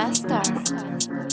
Ambassador.